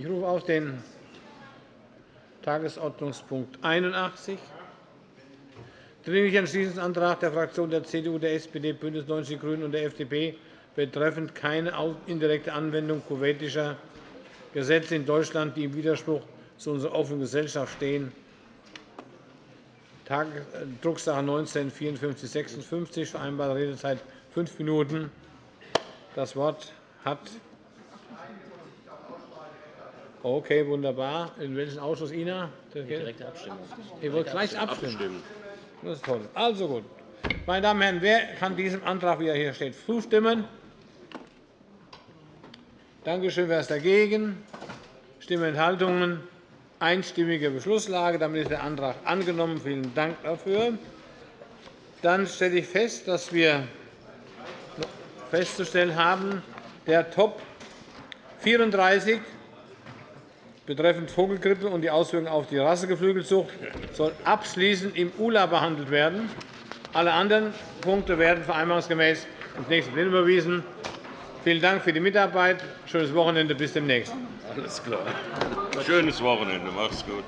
Ich rufe auf den Tagesordnungspunkt 81, Dringlicher Entschließungsantrag der Fraktionen der CDU, der SPD, BÜNDNIS 90 die GRÜNEN und der FDP betreffend keine indirekte Anwendung kuwaitischer Gesetze in Deutschland, die im Widerspruch zu unserer offenen Gesellschaft stehen. Drucksache 19 5456, vereinbarte Redezeit fünf Minuten. Das Wort hat Okay, wunderbar. In welchem Ausschuss Ina? Direkte Abstimmung. Ihr wollt gleich abstimmen. Das ist toll. Also gut. Meine Damen und Herren, wer kann diesem Antrag, wie er hier steht, zustimmen? Danke schön. Wer ist dagegen? Stimmenthaltungen? Einstimmige Beschlusslage. Damit ist der Antrag angenommen. Vielen Dank dafür. Dann stelle ich fest, dass wir festzustellen haben, der Top 34 betreffend Vogelgrippe und die Auswirkungen auf die Rassegeflügelzucht soll abschließend im ULA behandelt werden. Alle anderen Punkte werden vereinbarungsgemäß ins nächste Plenum überwiesen. Vielen Dank für die Mitarbeit. Schönes Wochenende. Bis demnächst. Alles klar. Schönes Wochenende. Macht's gut.